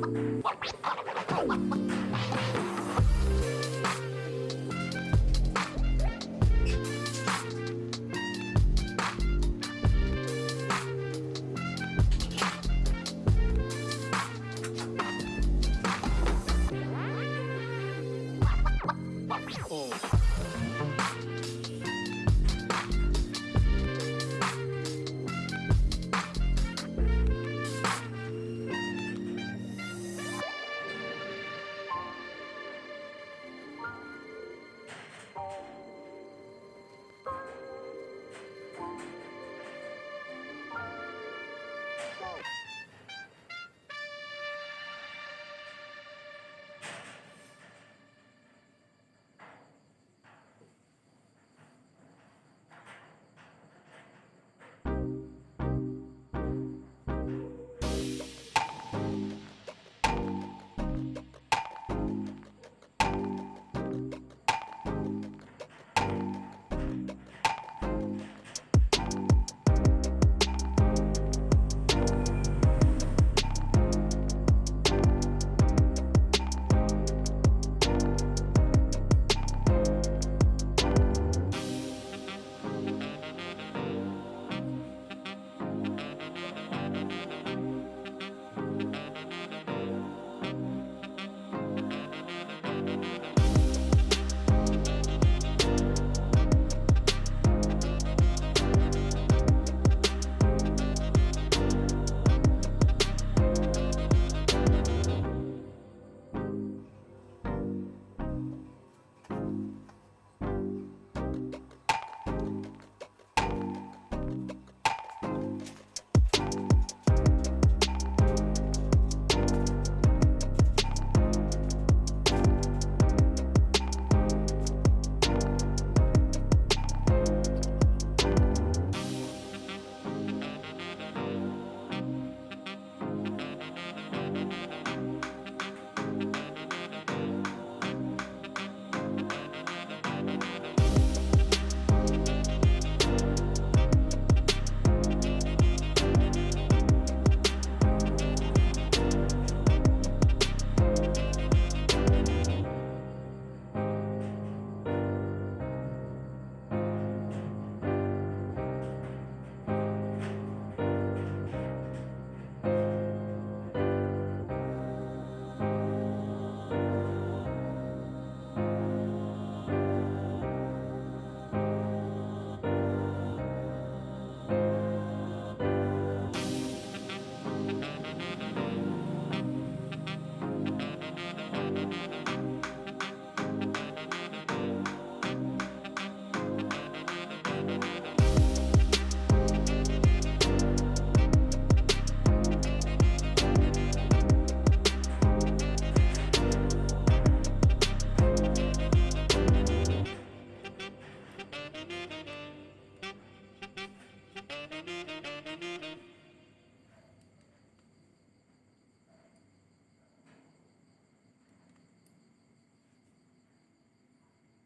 What?